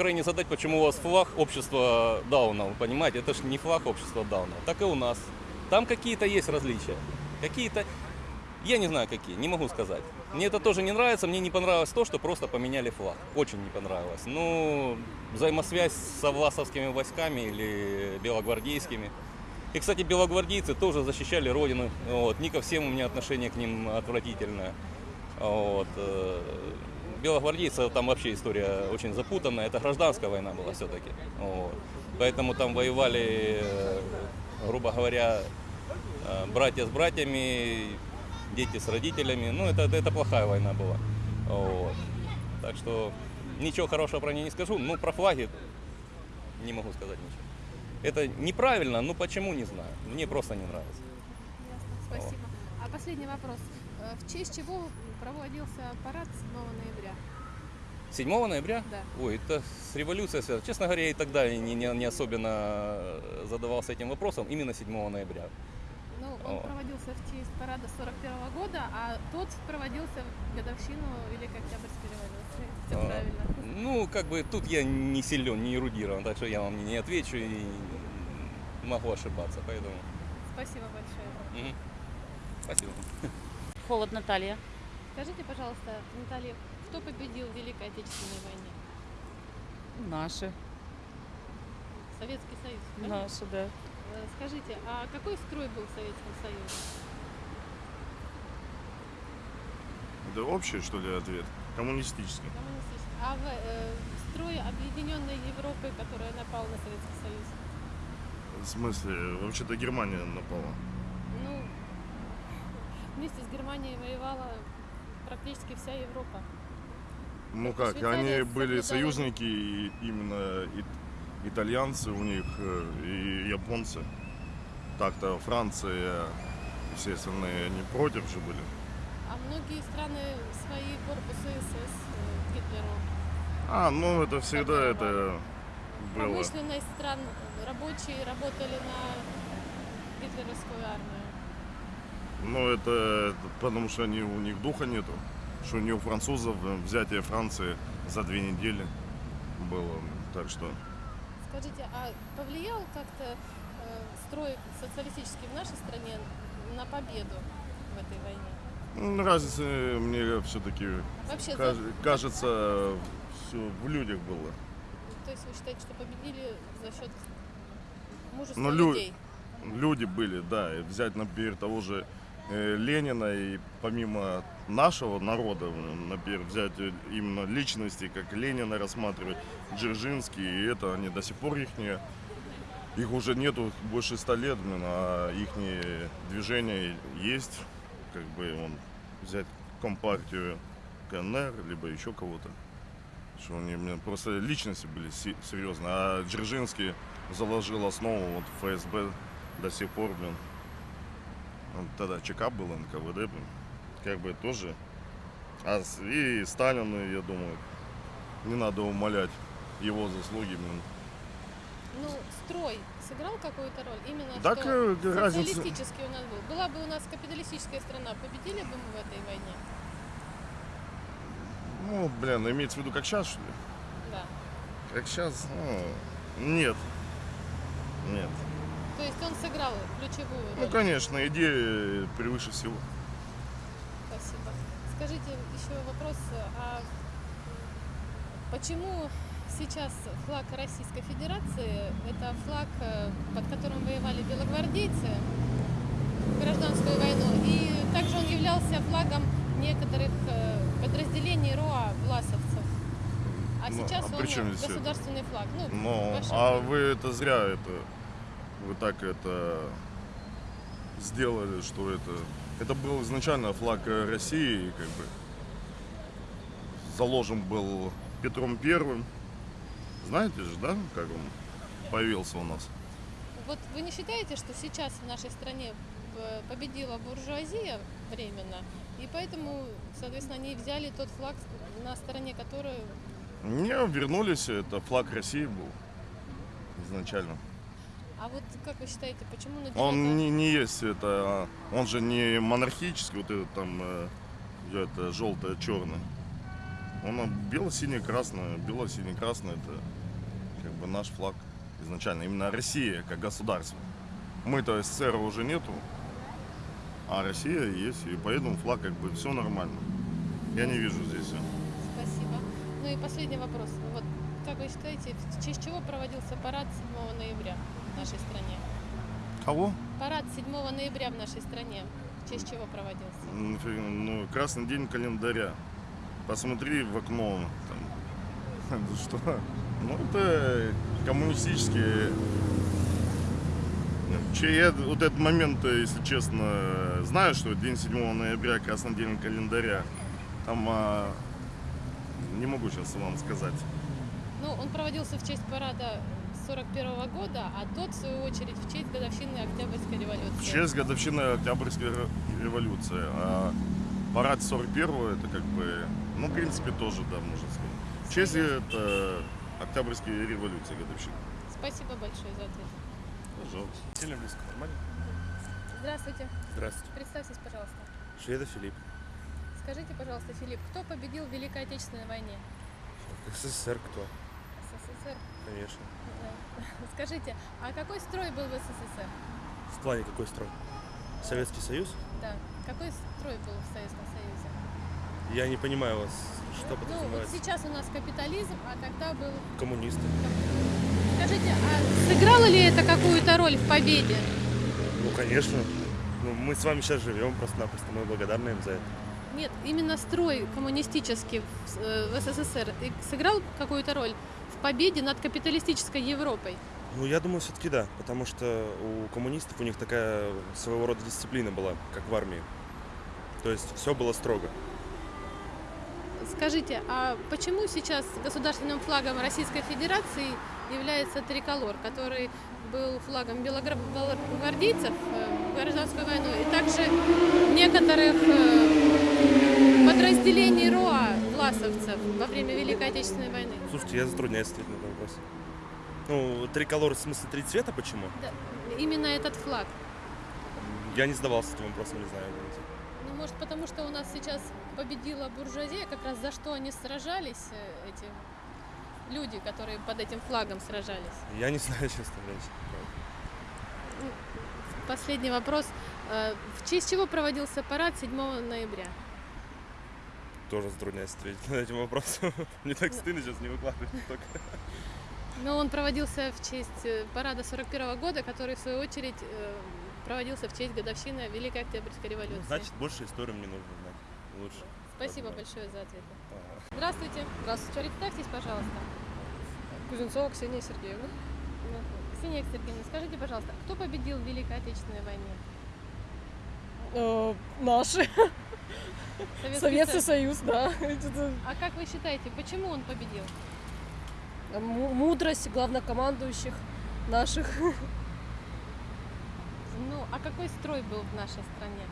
Крайне задать, почему у вас флаг общества даунов, понимаете? Это же не флаг общества даунов, так и у нас. Там какие-то есть различия. Какие-то, я не знаю какие, не могу сказать. Мне это тоже не нравится, мне не понравилось то, что просто поменяли флаг. Очень не понравилось. Ну, взаимосвязь с власовскими войсками или белогвардейскими. И, кстати, белогвардейцы тоже защищали Родину. Вот. Не ко всем у меня отношение к ним отвратительное. Вот. Белогвардейцы, там вообще история очень запутанная. Это гражданская война была все-таки. Вот. Поэтому там воевали, э, грубо говоря, э, братья с братьями, дети с родителями. Ну, это, это плохая война была. Вот. Так что ничего хорошего про нее не скажу. Ну, про флаги не могу сказать ничего. Это неправильно, ну почему, не знаю. Мне просто не нравится. Ясно, спасибо. А последний вопрос. Э, В честь чего проводился парад 7 ноября? 7 ноября? Да. Ой, это с революцией связано. Честно говоря, я и тогда не, не, не особенно э, задавался этим вопросом. Именно 7 ноября. Ну, он О. проводился в честь парада 41 года, а тот проводился в годовщину Великой Октябрьской революции. Все А, правильно. Ну, как бы тут я не силен, не эрудирован, так что я вам не отвечу и могу ошибаться. Поэтому. Спасибо большое. мгм. Спасибо. Холод Наталья. Скажите, пожалуйста, Наталья, кто победил в Великой Отечественной войне? Наши. Советский Союз. правильно? Наши, да. Э, Скажите, а какой строй был в Советском Союзе? Это общий, что ли, ответ? Коммунистический. Коммунистический. А в э, строй Объединенной Европы, которая напал на Советский Союз? В смысле, вообще-то Германия напала. Ну, вместе с Германией воевала практически вся Европа. Ну как, Швейцария они были союзники, и именно итальянцы у них, э, и японцы. Так-то Франция и все остальные не против же были. А многие страны свои корпусы СС э, Гитлеру. А, ну это всегда это было. Промышленность стран, рабочие работали на гитлеровскую армию. Ну это, это потому что они, у них духа нету. Что не у французов э, взятие Франции за две недели было. Так что Скажите, а повлиял как-то э, строй социалистический в нашей стране на победу в этой войне? ну, разница мне все-таки Вообще, за- Каж- кажется, все в людях было. то есть вы считаете, что победили за счет мужества Ну, лю- людей? Люди были, да. И взять, например, того же э, Ленина и помимо нашего народа, например, взять э, именно личности, как Ленина рассматривать, Дзержинский, и это они до сих пор их их уже нету больше ста лет, блин, а их движение есть, как бы он взять компартию КНР, либо еще кого-то. Что они блин, просто личности были се- серьезно. А Дзержинский заложил основу вот ФСБ до сих пор, блин. Тогда ЧК был, НКВД, блин. Как бы тоже. А и Сталин, я думаю, не надо умолять его заслуги, блин. Ну, строй сыграл какую-то роль? Именно Так, что э, разница- социалистический у нас был. Была бы у нас капиталистическая страна, победили бы мы в этой войне? Ну, блин, имеется в виду как сейчас, что ли? Да. Как сейчас? нет. Нет. То есть он сыграл ключевую роль. Ну, конечно, идея превыше всего. Скажите еще вопрос, а почему сейчас флаг Российской Федерации это флаг, э, под которым воевали белогвардейцы в гражданскую войну, и также он являлся флагом некоторых э, подразделений РОА власовцев. А Ну, сейчас а он здесь это? государственный флаг. Ну, ваше а мнение. вы это зря это, вы так это сделали, что это, это был изначально флаг э, России, как бы заложен был Петром Первым. Знаете же, да, как он появился у нас? Вот вы не считаете, что сейчас в нашей стране э, победила буржуазия временно, и поэтому, соответственно, они взяли тот флаг, на стороне которой... Не, вернулись, это флаг России был изначально. А вот как вы считаете, почему на Он не, не есть это, а, он же не монархический, вот этот там, э, это желтое, черное. Он бело-синий-красный. Бело-синий-красный это как бы наш флаг изначально. Именно Россия как государство. Мы-то СССР уже нету, а Россия есть. И поэтому флаг как бы все нормально. Я не вижу здесь. Спасибо. Ну и последний вопрос. Вот как вы считаете, в честь чего проводился парад 7 ноября нашей стране? Кого? Парад 7 ноября в нашей стране. В честь чего проводился? Ну, Ну, красный день календаря. Посмотри в окно. Там. Ну Что? Ну, это коммунистические... Че, я вот этот момент, э, если честно, знаю, что день 7 ноября, красный день календаря. Там а, не могу сейчас вам сказать. Ну, он проводился в честь парада 41 года, а тот, в свою очередь, в честь годовщины Октябрьской революции. В честь годовщины Октябрьской ре- революции. А парад 41 это как бы, ну, в принципе, тоже, да, можно сказать. В честь это Октябрьской революции годовщина. Спасибо большое за ответ. Пожалуйста. Сильно близко, нормально? Здравствуйте. Здравствуйте. Представьтесь, пожалуйста. Шведа Филипп. Скажите, пожалуйста, Филипп, кто победил в Великой Отечественной войне? СССР кто? Конечно. Да. Скажите, а какой строй был в СССР? В плане какой строй? Советский Союз? Да. Какой строй был в Советском Союзе? Я не понимаю вас, что ну, вот подразумевается. сейчас у нас капитализм, а тогда был... Коммунисты. Скажите, а сыграло ли это какую-то роль в победе? Ну, конечно. Ну, мы с вами сейчас живем просто-напросто. Мы благодарны им за это. Нет, именно строй коммунистический в, э, СССР сыграл какую-то роль в победе над капиталистической Европой. Ну, я думаю, все-таки да. Потому что у коммунистов у них такая своего рода дисциплина была, как в армии. То есть все было строго. Скажите, а почему сейчас государственным флагом Российской Федерации является триколор, который был флагом белогвардейцев э, в гражданскую войну и также некоторых э, подразделений РОА власовцев во время Великой Отечественной войны? Слушайте, я затрудняюсь ответить на этот вопрос. Ну, триколор в смысле три цвета почему? Да, именно этот флаг. Я не задавался этим вопросом, не знаю. извините. Ну, может, потому что у нас сейчас победила буржуазия, как раз за что они сражались, э, эти люди, которые под этим флагом сражались. Я не знаю, честно говоря. Последний вопрос. Э, В честь чего проводился парад 7 ноября? Тоже затрудняюсь ответить на этим вопросом. Мне так стыдно сейчас не выкладывать только. Ну, он проводился в честь э, парада 41 года, который, в свою очередь, э, проводился в честь годовщины Великой Октябрьской революции. Значит, больше историю мне нужно знать. Лучше. Спасибо большое за ответы. Здравствуйте. Здравствуйте. Представьтесь, пожалуйста. Кузнецова Ксения Сергеевна. Ну, Ксения Сергеевна, скажите, пожалуйста, кто победил в Великой Отечественной войне? Э, наши. Советский Союз, да. А как вы считаете, почему он победил? му- Мудрость главнокомандующих наших. Ну, а какой строй был в нашей стране?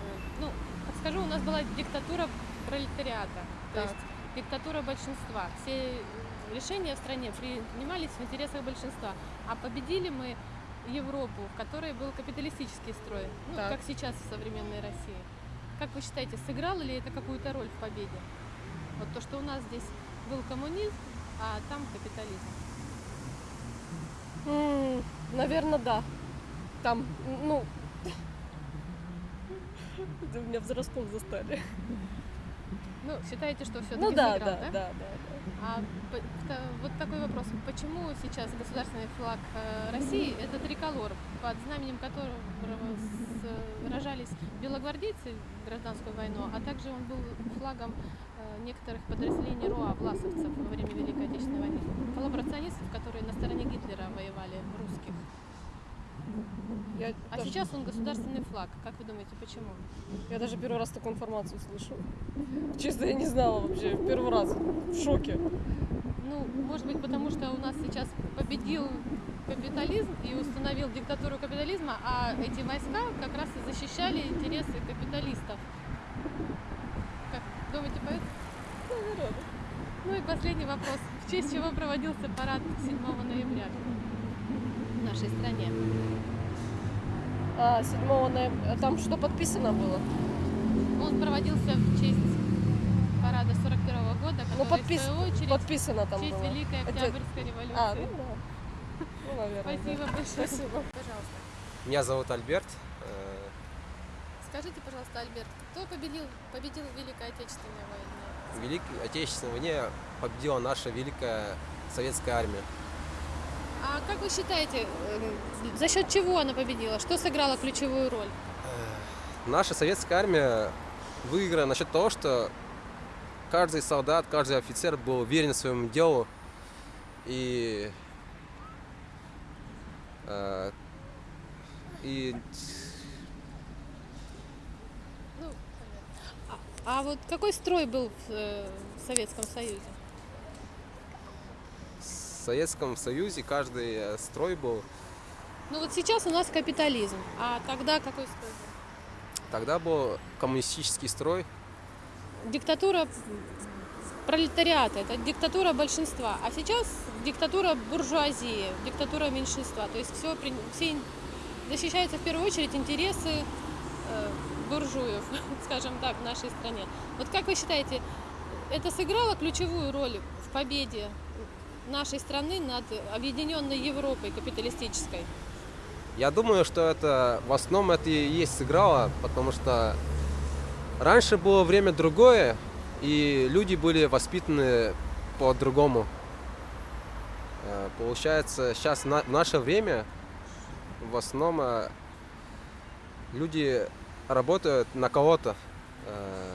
Э, Ну, подскажу, у нас была диктатура пролетариата, то есть диктатура большинства. Все решения в стране принимались в интересах большинства. А победили мы Европу, в которой был капиталистический строй, ну, Так. как сейчас в современной России. Как вы считаете, сыграло ли это какую-то роль в победе? Вот то, что у нас здесь был коммунизм, а там капитализм. Наверное, да. Там, ну... Это Меня взрослым застали. Ну, считаете, что все-таки Ну да, сыграл, да, да, да. да. А вот такой вопрос. Почему сейчас государственный флаг э, России – это триколор, под знаменем которого сражались белогвардейцы в гражданскую войну, а также он был флагом э, некоторых подразделений РОА, власовцев во время Великой Отечественной войны, коллаборационистов, которые на стороне Гитлера воевали, русских. Я, А даже, сейчас он государственный флаг. Как вы думаете, почему? я даже первый раз такую информацию слышу. Честно, я не знала вообще. Первый раз. В шоке. Ну, может быть, потому что у нас сейчас победил капитализм и установил диктатуру капитализма, а эти войска как раз и защищали интересы капиталистов. Как думаете, поэтому? Ну и последний вопрос. В честь чего проводился парад 7 ноября в нашей стране? А, 7 ноября. Там что подписано было? Он проводился в честь парада 41 года, Ну, который, подпис- в свою очередь, Подписано в там честь было. Великой Это- Октябрьской революции. А, ну да. Ну, наверное. Спасибо да. большое. Спасибо. Пожалуйста. Меня зовут Альберт. Э, Скажите, пожалуйста, Альберт, кто победил, победил в Великой Отечественной войне? В Великой Отечественной войне победила наша великая советская армия. А как вы считаете, э, за счет чего она победила? Что сыграло ключевую роль? Наша советская армия выиграла насчет того, что каждый солдат, каждый офицер был уверен в своему делу и э, и Ну, а, а вот какой строй был в, э, в Советском Союзе? В Советском Союзе каждый э, строй был. Ну вот сейчас у нас капитализм, а тогда какой строй был? Тогда был коммунистический строй. Диктатура пролетариата, это диктатура большинства, а сейчас диктатура буржуазии, диктатура меньшинства. То есть все, все защищаются в первую очередь интересы э, буржуев, скажем так, в нашей стране. Вот как вы считаете, это сыграло ключевую роль в победе нашей страны над объединенной Европой капиталистической? Я думаю, что это в основном это и есть сыграло, потому что раньше было время другое, и люди были воспитаны по-другому. Э, Получается, сейчас в наше время в основном э, люди работают на кого-то. Э,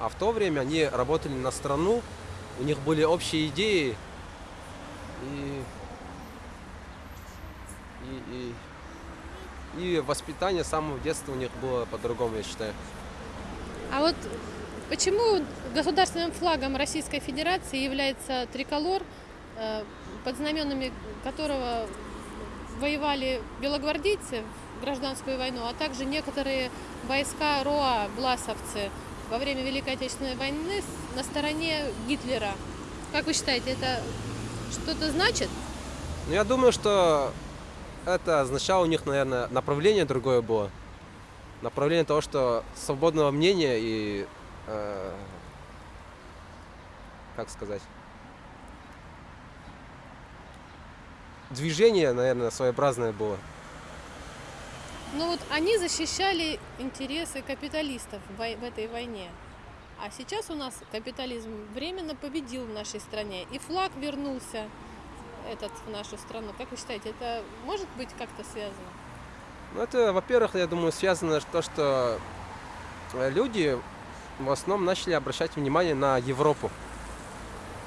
А в то время они работали на страну, у них были общие идеи, и и, и, и воспитание с самого детства у них было по-другому, я считаю. А вот почему государственным флагом Российской Федерации является триколор, э, под знаменами которого воевали белогвардейцы в гражданскую войну, а также некоторые войска РОА, власовцы, во время Великой Отечественной войны на стороне Гитлера. Как вы считаете, это что-то значит? Но я думаю, что это означало у них, наверное, направление другое было. Направление того, что свободного мнения и... э, как сказать? Движение, наверное, своеобразное было. Ну вот они защищали интересы капиталистов в этой войне. А сейчас у нас капитализм временно победил в нашей стране. И флаг вернулся этот в нашу страну. Как вы считаете, это может быть как-то связано? Ну, это, во-первых, я думаю, связано с то, что э, люди в основном начали обращать внимание на Европу.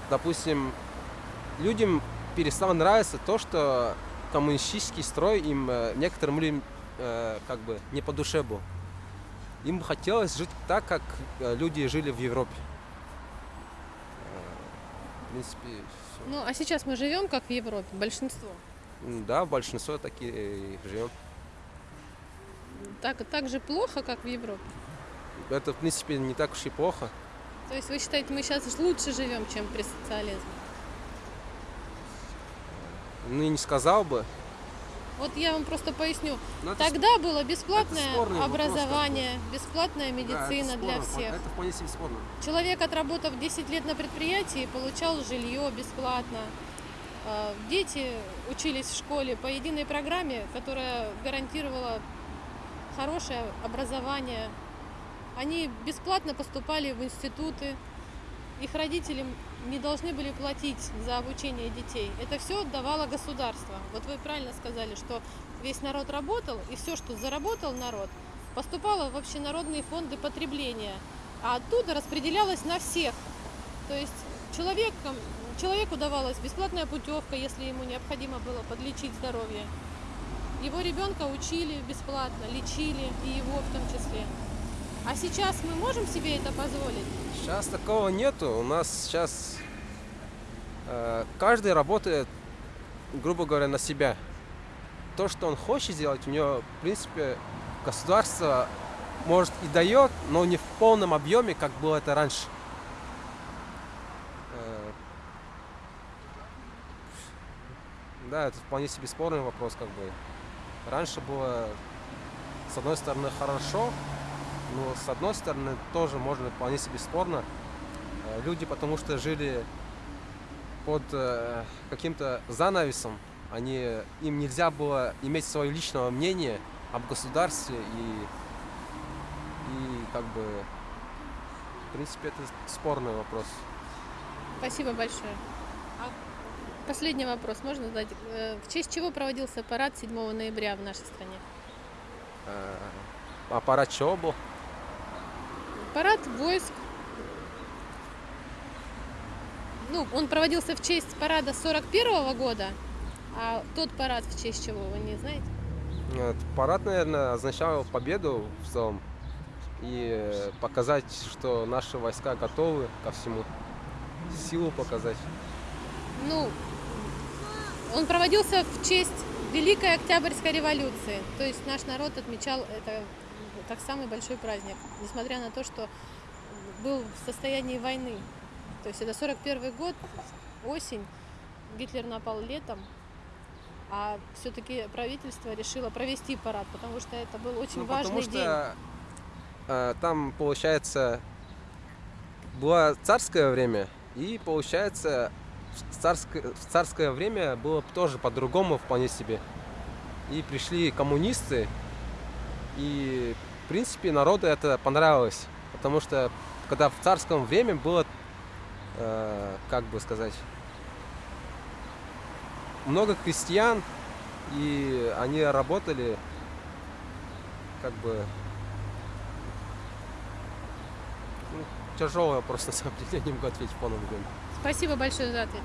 Допустим, людям перестало нравиться то, что коммунистический строй им э, некоторым людям э, как бы не по душе был. Им бы хотелось жить так, как э, люди жили в Европе. Э, В принципе, всё. Ну, а сейчас мы живем как в Европе, большинство. Да, большинство такие живем. Так, так же плохо, как в Европе. Это, в принципе, не так уж и плохо. То есть вы считаете, мы сейчас лучше живем, чем при социализме? Ну, и не сказал бы. Вот я вам просто поясню. Но это Тогда было бесплатное вопрос, образование, бесплатная Да, это медицина для спорно, всех. Это вполне себе спорно. Человек, отработав 10 лет на предприятии, получал жилье бесплатно. Э, Дети учились в школе по единой программе, которая гарантировала хорошее образование. Они бесплатно поступали в институты. Их родители не должны были платить за обучение детей. Это все давало государство. Вот вы правильно сказали, что весь народ работал, и все, что заработал народ, поступало в общенародные фонды потребления, а оттуда распределялось на всех. То есть человеком, человеку давалась бесплатная путевка, если ему необходимо было подлечить здоровье. Его ребенка учили бесплатно, лечили, и его в том числе. А сейчас мы можем себе это позволить? Сейчас такого нету. У нас сейчас э, каждый работает, грубо говоря, на себя. То, что он хочет сделать, у него, в принципе, государство может и дает, но не в полном объеме, как было это раньше. Э, Да, это вполне себе спорный вопрос, как бы. Раньше было, с одной стороны, хорошо, Но с одной стороны тоже можно вполне себе спорно. Э, Люди потому что жили под э, каким-то занавесом, они, им нельзя было иметь свое личное мнение об государстве и, и как бы в принципе это спорный вопрос. Спасибо большое. А последний вопрос можно задать? Э, В честь чего проводился парад 7 ноября в нашей стране? Э, Аппарат чего был? Парад войск. Ну, он проводился в честь парада 41 года, а тот парад в честь чего, вы не знаете? Нет, Парад, наверное, означал победу в целом и показать, что наши войска готовы ко всему, силу показать. Ну, он проводился в честь Великой Октябрьской революции. То есть наш народ отмечал это как самый большой праздник, несмотря на то, что был в состоянии войны. То есть это 41 год, осень, Гитлер напал летом, а все-таки правительство решило провести парад, потому что это был очень Ну, важный потому день. что э, там, получается, было царское время, и, получается, в царское, в царское время было тоже по-другому вполне себе. И пришли коммунисты, и, в принципе, народу это понравилось. Потому что, когда в царском время было, э, как бы сказать, много крестьян, и они работали как бы ну, тяжелый вопрос на самом деле, я не могу ответить в полном объеме. Спасибо большое за ответ.